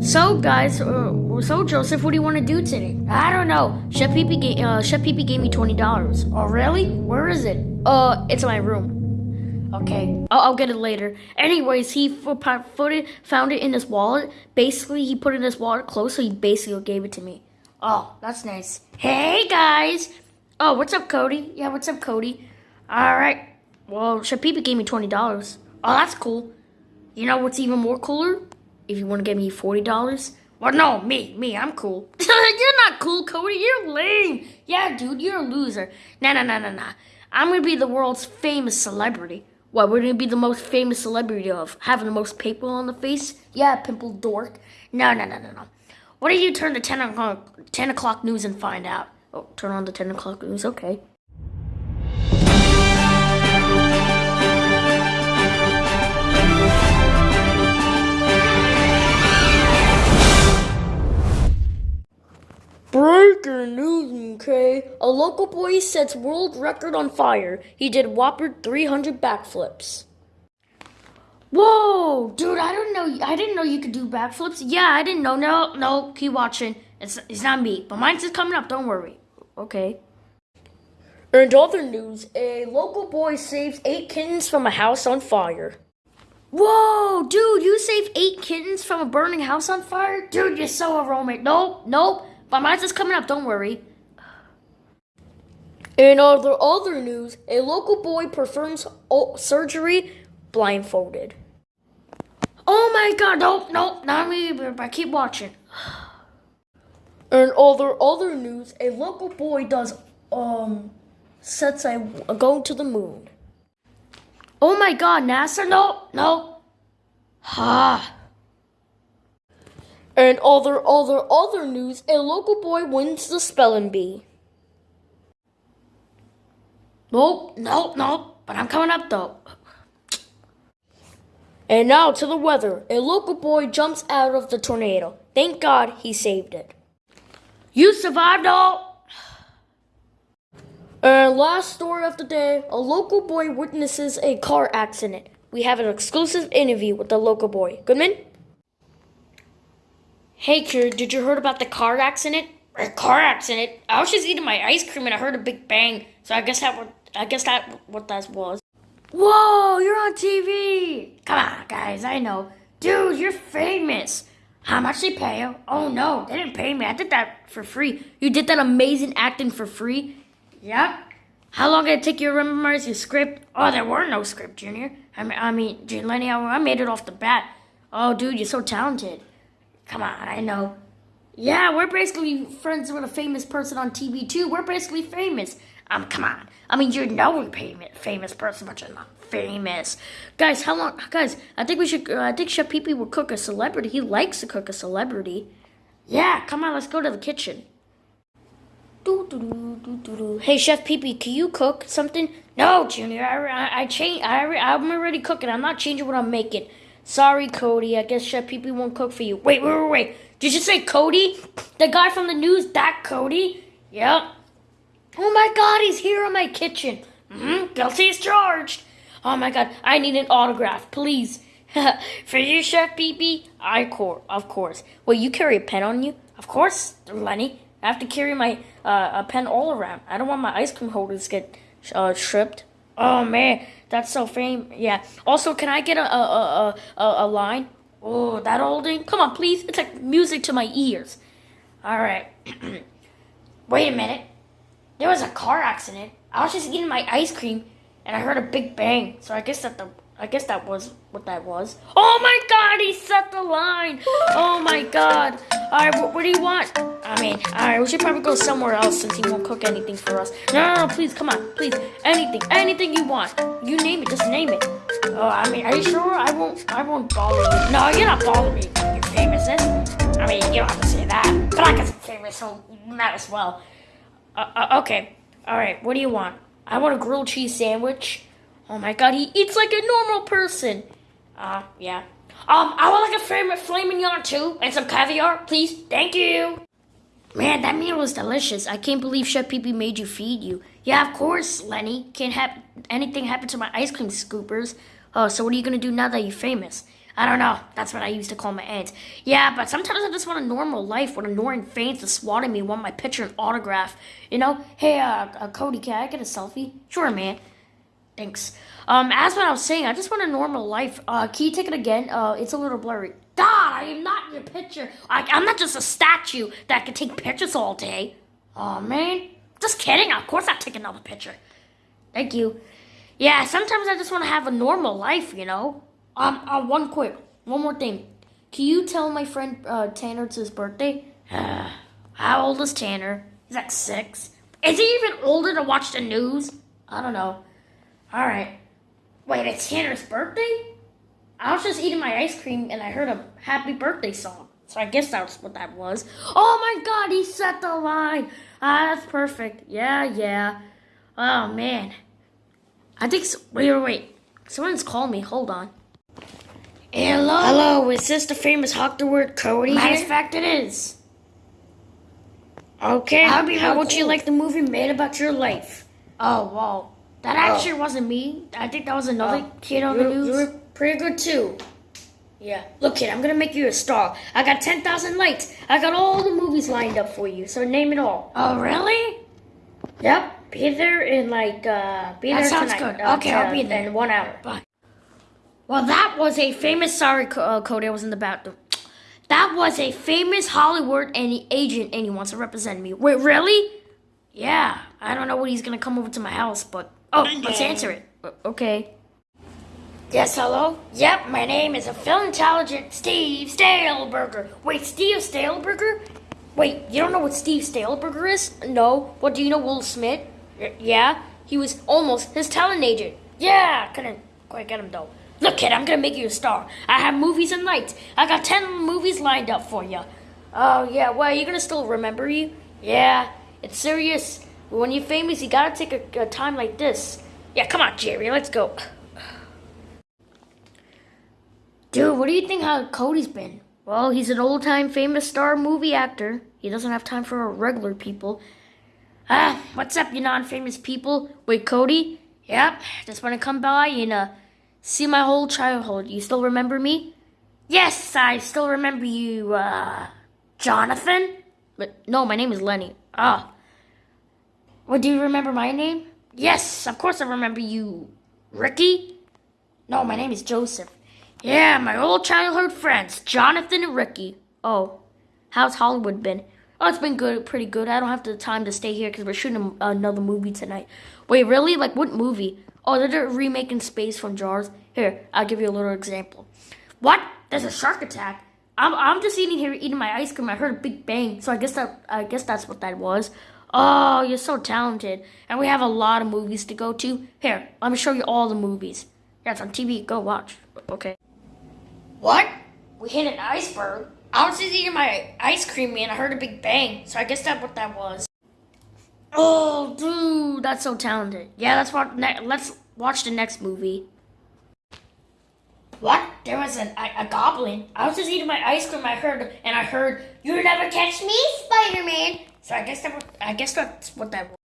So, guys, uh, so Joseph, what do you want to do today? I don't know. Chef Pee Pee, uh, Chef Pee Pee gave me twenty dollars. Oh, really? Where is it? Uh, it's in my room. Okay, I'll, I'll get it later. Anyways, he put it, found it in his wallet. Basically, he put it in his wallet close, so he basically gave it to me. Oh, that's nice. Hey guys. Oh, what's up, Cody? Yeah, what's up, Cody? All right. Well, Chef Pee Pee gave me twenty dollars. Oh, that's cool. You know what's even more cooler? If you want to give me $40. Well, no, me, me, I'm cool. you're not cool, Cody. You're lame. Yeah, dude, you're a loser. Nah, nah, nah, nah, nah. I'm to be the world's famous celebrity. What, we're to be the most famous celebrity of having the most pimple on the face? Yeah, pimple dork. No, no, no, no, no. What do you turn the 10 o'clock, 10 o'clock news and find out? Oh, turn on the 10 o'clock news, okay. A local boy sets world record on fire. He did whopper 300 backflips. Whoa, dude! I don't know. I didn't know you could do backflips. Yeah, I didn't know. No, no. Keep watching. It's it's not me, but mine's just coming up. Don't worry. Okay. And other news: a local boy saves eight kittens from a house on fire. Whoa, dude! You saved eight kittens from a burning house on fire, dude. You're so heroic. Nope, nope. But mine's just coming up, don't worry. In other other news, a local boy performs surgery blindfolded. Oh my god, nope, nope, not me, but I keep watching. In other other news, a local boy does um sets a going to the moon. Oh my god, NASA, no, no. Ha. And other other other news, a local boy wins the spelling bee. Nope, nope, nope. But I'm coming up though. And now to the weather. A local boy jumps out of the tornado. Thank God he saved it. You survived all. And last story of the day, a local boy witnesses a car accident. We have an exclusive interview with the local boy. Goodman? Hey, kid, did you heard about the car accident? A car accident? I was just eating my ice cream and I heard a big bang. So I guess that what I guess that what that was. Whoa, you're on TV! Come on, guys, I know. Dude, you're famous. How much they pay you? Oh no, they didn't pay me. I did that for free. You did that amazing acting for free? Yep. How long did it take you to memorize your script? Oh, there were no script, Junior. I mean, I mean, Lenny, I made it off the bat. Oh, dude, you're so talented. Come on, I know. Yeah, we're basically friends with a famous person on TV too. We're basically famous. Um, come on. I mean, you know we're famous, person, but you're not famous. Guys, how long? Guys, I think we should. Uh, I think Chef Pee Pee cook a celebrity. He likes to cook a celebrity. Yeah, come on, let's go to the kitchen. Hey, Chef Pee Pee, can you cook something? No, Junior. I, I, I change. I, I'm already cooking. I'm not changing what I'm making. Sorry, Cody. I guess Chef Pee Pee won't cook for you. Wait, wait, wait, wait. Did you say Cody? The guy from the news, that Cody? Yep. Oh my god, he's here in my kitchen. Mm-hmm. Guilty as charged. Oh my god, I need an autograph, please. for you, Chef Pee? I cor of course. Well, you carry a pen on you? Of course, Lenny. I have to carry my uh, a pen all around. I don't want my ice cream holders get uh, stripped. Oh man, that's so fame. Yeah. Also, can I get a a a a, a line? Oh, that old thing. Come on, please. It's like music to my ears. All right. Wait a minute. There was a car accident. I was just eating my ice cream, and I heard a big bang. So I guess that the I guess that was what that was. Oh my god, he set the line. Oh my god. All right, what, what do you want? I mean, all right, we should probably go somewhere else since he won't cook anything for us. No, no, no, please, come on, please. Anything, anything you want. You name it, just name it. Oh, I mean, are you sure? I won't, I won't bother you. No, you're not bothering me your famousness. I mean, you don't have to say that. But I guess I'm famous, so might as well. Uh, uh, okay, all right, what do you want? I want a grilled cheese sandwich. Oh my god, he eats like a normal person. Uh, yeah. Um, I would like a favorite flaming yarn too, and some caviar, please. Thank you. Man, that meal was delicious. I can't believe Chef Pee Pee made you feed you. Yeah, of course, Lenny. Can't have anything happen to my ice cream scoopers. Oh, so what are you gonna do now that you're famous? I don't know. That's what I used to call my aunt. Yeah, but sometimes I just want a normal life with annoying fans just swatting me, want my picture and autograph. You know? Hey, uh, uh, Cody, can I get a selfie? Sure, man. Thanks. Um, as what I was saying, I just want a normal life. Uh, can you take it again? Uh, it's a little blurry. God, I am not your picture. I, I'm not just a statue that can take pictures all day. Oh man, just kidding. Of course, I'll take another picture. Thank you. Yeah, sometimes I just want to have a normal life, you know. Um, uh, one quick, one more thing. Can you tell my friend uh, Tanner it's his birthday? How old is Tanner? He's like six. Is he even older to watch the news? I don't know. All right. Wait, it's Tanner's birthday? I was just eating my ice cream and I heard a happy birthday song. So I guess that's what that was. Oh my god, he set the line. Ah, that's perfect. Yeah, yeah. Oh man. I think. So- wait, wait, wait. Someone's calling me. Hold on. Hello. Hello. Is this the famous Hawk the Word Cody? Matter of fact, it is. Okay. How How would you like the movie made about your life? Oh wow. That actually wasn't me. I think that was another kid on the news. you were pretty good too. Yeah. Look, kid, I'm gonna make you a star. I got 10,000 likes. I got all the movies lined up for you. So name it all. Oh, really? Yep. Be there in like, uh, be That there sounds tonight. good. Uh, Okay, I'll be there. In one hour. Bye. Well, that was a famous. Sorry, uh, Cody, I was in the bathroom. That was a famous Hollywood any agent, and he wants to represent me. Wait, really? Yeah. I don't know when he's gonna come over to my house, but oh, let's answer it. Okay. Yes, hello? Yep, my name is a Phil Intelligent Steve Staleberger. Wait, Steve Staleberger? Wait, you don't know what Steve Staleberger is? No. What, do you know Will Smith? Y- yeah? He was almost his talent agent. Yeah, couldn't quite get him though. Look, kid, I'm gonna make you a star. I have movies and nights. I got 10 movies lined up for you. Oh, yeah, well, you're gonna still remember you? Yeah, it's serious. When you're famous, you gotta take a, a time like this. Yeah, come on, Jerry, let's go. Dude, what do you think how Cody's been? Well, he's an old time famous star movie actor. He doesn't have time for regular people. Ah, what's up, you non famous people? Wait, Cody? Yep, just want to come by and uh, see my whole childhood. You still remember me? Yes, I still remember you, uh, Jonathan? But no, my name is Lenny. Ah. What, do you remember my name? Yes, of course I remember you. Ricky? No, my name is Joseph. Yeah, my old childhood friends, Jonathan and Ricky. Oh, how's Hollywood been? Oh, it's been good, pretty good. I don't have the time to stay here because we're shooting another movie tonight. Wait, really? Like what movie? Oh, they're remaking Space from Jars. Here, I'll give you a little example. What? There's a shark attack. I'm, I'm just eating here, eating my ice cream. I heard a big bang, so I guess that I guess that's what that was. Oh, you're so talented, and we have a lot of movies to go to. Here, let me show you all the movies. Yeah, it's on TV. Go watch. Okay. What? We hit an iceberg. I was just eating my ice cream and I heard a big bang, so I guess that's what that was. Oh, dude, that's so talented. Yeah, let's watch. Let's watch the next movie. What? There was an, a, a goblin. I was just eating my ice cream. I heard, and I heard, "You never catch me, Spider-Man." So I guess that. I guess that's what that was.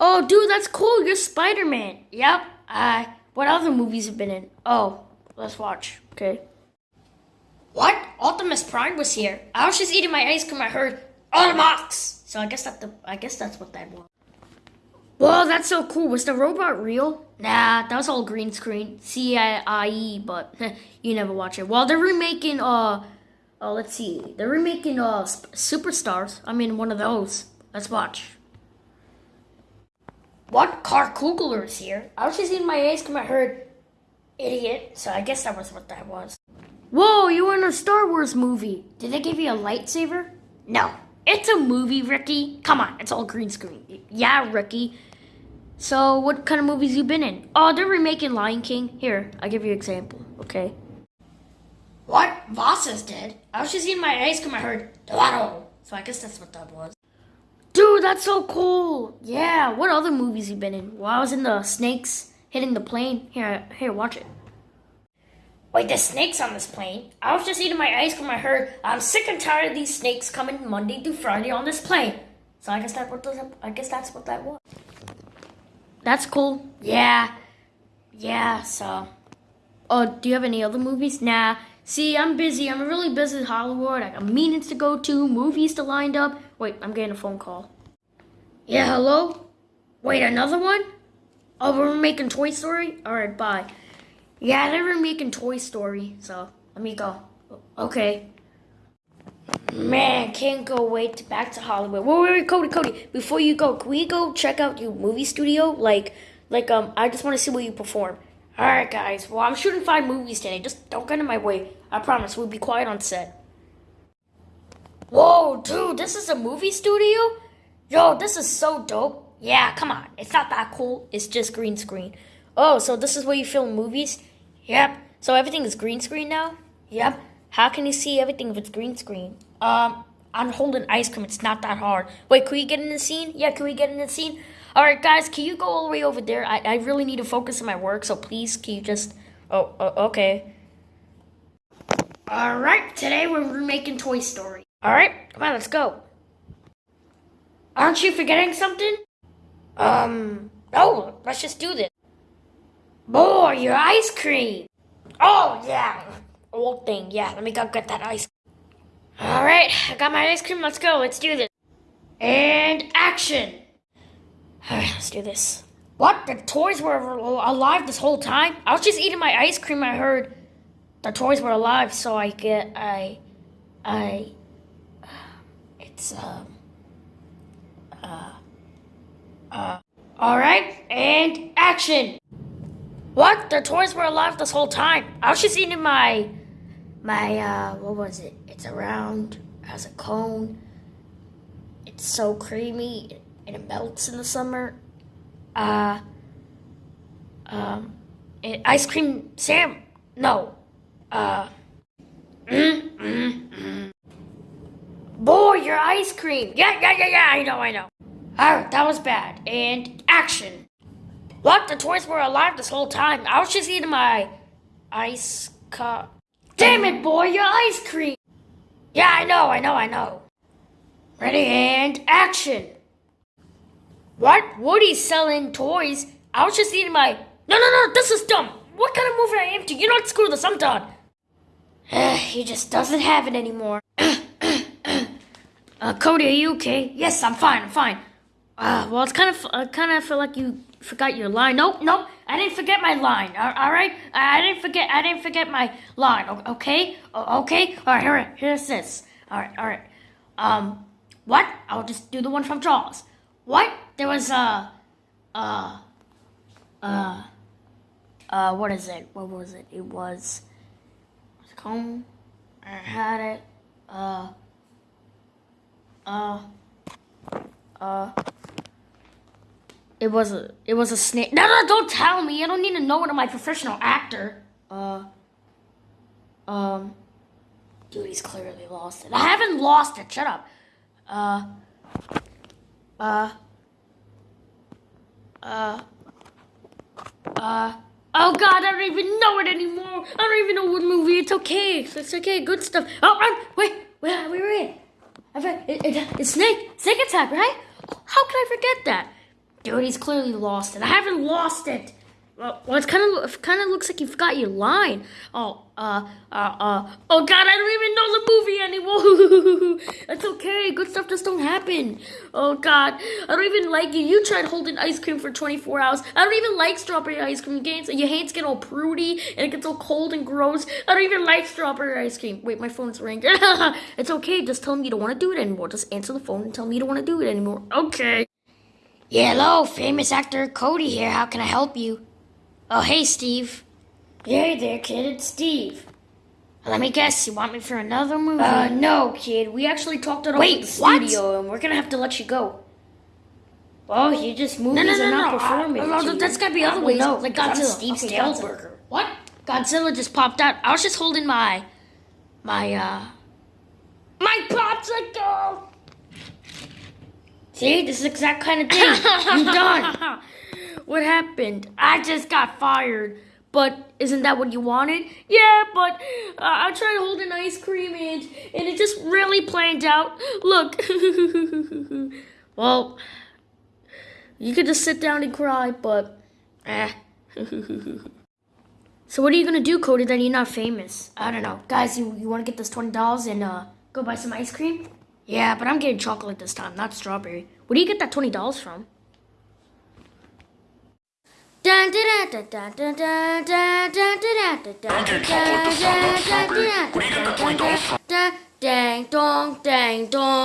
Oh, dude, that's cool. You're Spider-Man. Yep. Uh, what other movies have been in? Oh, let's watch. Okay. What? Optimus Prime was here. I was just eating my ice cream. I heard Automox. So I guess that the I guess that's what that was. Whoa, that's so cool. Was the robot real? Nah, that was all green screen. C I I E, but you never watch it. Well, they're remaking uh, uh let's see, they're remaking uh Sp- Superstars. I mean, one of those. Let's watch. What? Car Kugler is here. I was just eating my ice cream. I heard idiot. So I guess that was what that was. Whoa, you were in a Star Wars movie. Did they give you a lightsaber? No. It's a movie, Ricky. Come on, it's all green screen. Yeah, Ricky. So, what kind of movies you been in? Oh, they're remaking Lion King. Here, I'll give you an example, okay? What? Voss is dead. I was just eating my ice cream. I heard Dorado. So I guess that's what that was. Dude, that's so cool. Yeah, what other movies you been in? Well, I was in the snakes hitting the plane. Here, here, watch it. Wait, there's snakes on this plane. I was just eating my ice cream. I heard I'm sick and tired of these snakes coming Monday through Friday on this plane. So I guess that what those, I guess that's what that was. That's cool. Yeah, yeah. So, oh, do you have any other movies? Nah. See, I'm busy. I'm really busy in Hollywood. I got meetings to go to, movies to lined up. Wait, I'm getting a phone call. Yeah, hello? Wait, another one? Oh, we're making Toy Story? Alright, bye. Yeah, they were making Toy Story, so let me go. Okay. Man, can't go wait to back to Hollywood. Wait, wait, wait, Cody, Cody. Before you go, can we go check out your movie studio? Like, like, um, I just want to see where you perform. All right, guys. Well, I'm shooting five movies today. Just don't get in my way. I promise. We'll be quiet on set. Whoa, dude, this is a movie studio? Yo, this is so dope. Yeah, come on. It's not that cool. It's just green screen. Oh, so this is where you film movies? Yep. So everything is green screen now? Yep. How can you see everything if it's green screen? Um, I'm holding ice cream. It's not that hard. Wait, can we get in the scene? Yeah, can we get in the scene? All right, guys, can you go all the way over there? I, I really need to focus on my work, so please, can you just... Oh, uh, okay. All right, today we're making Toy Story. All right, come on, let's go. Aren't you forgetting something? Um, no, let's just do this. Boy, your ice cream. Oh, yeah. Old thing, yeah. Let me go get that ice cream. All right, I got my ice cream. Let's go. Let's do this. And action. All right, let's do this. What? The toys were alive this whole time? I was just eating my ice cream. I heard the toys were alive, so I get, I, I, it's, um, uh, uh, all right, and action. What? The toys were alive this whole time. I was just eating my, my, uh, what was it? It's around, has a cone. It's so creamy and it melts in the summer. Uh, um, ice cream, Sam. No. Uh, mm, mm, mm. Boy, your ice cream. Yeah, yeah, yeah, yeah, I know, I know. Alright, that was bad. And action. What? The toys were alive this whole time. I was just eating my ice cup. Damn it, boy, your ice cream! Yeah, I know, I know, I know. Ready and action! What? Woody's selling toys? I was just eating my. No, no, no, this is dumb! What kind of movie I am to? You're not screw this, I'm done! he just doesn't have it anymore. uh, Cody, are you okay? Yes, I'm fine, I'm fine. Uh, well, it's kind of, I uh, kind of feel like you forgot your line. Nope, nope. I didn't forget my line. All, right. I didn't forget. I didn't forget my line. Okay. Okay. All right. Here. Here's this. All right. All right. Um. What? I'll just do the one from Jaws. What? There was a. Uh. Uh. Uh. What is it? What was it? It was. Comb. I had it. Uh. Uh. Uh. It was a it was a snake. No, no, don't tell me. I don't need to know it. I'm my professional actor. Uh, um, dude, he's clearly lost it. I haven't lost it. Shut up. Uh, uh, uh, uh. Oh God, I don't even know it anymore. I don't even know what movie. It's okay. It's okay. Good stuff. Oh, run! Wait, wait, wait, wait. It, it, it's Snake. Snake attack, right? How can I forget that? Dude, he's clearly lost it. I haven't lost it. Well, it's kind of kind of looks like you forgot your line. Oh, uh, uh, uh. Oh God, I don't even know the movie anymore. That's okay. Good stuff just don't happen. Oh God, I don't even like you. You tried holding ice cream for 24 hours. I don't even like strawberry ice cream. Games, your hands get all prudy and it gets all cold and gross. I don't even like strawberry ice cream. Wait, my phone's ringing. it's okay. Just tell me you don't want to do it anymore. Just answer the phone and tell me you don't want to do it anymore. Okay. Yeah, hello, famous actor Cody here. How can I help you? Oh, hey, Steve. Hey there, kid. It's Steve. Let me guess. You want me for another movie? Uh, no, kid. We actually talked it over Wait, at the studio, what? and we're gonna have to let you go. Oh, you just movies no, no, no, are not no, performing. Uh, no, that's gotta be other ways. No, like Godzilla. Steve okay, Godzilla. What? Godzilla just popped out. I was just holding my, my, uh, my popsicle. See, this is the exact kind of thing you done. what happened? I just got fired. But isn't that what you wanted? Yeah, but uh, I tried to hold an ice cream and, and it just really planned out. Look. well, you could just sit down and cry, but eh. so what are you going to do, Cody, that you're not famous? I don't know. Guys, you, you want to get this $20 and uh, go buy some ice cream? Yeah, but I'm getting chocolate this time, not strawberry. Where do you get that $20 from? Dang dong, dang dong.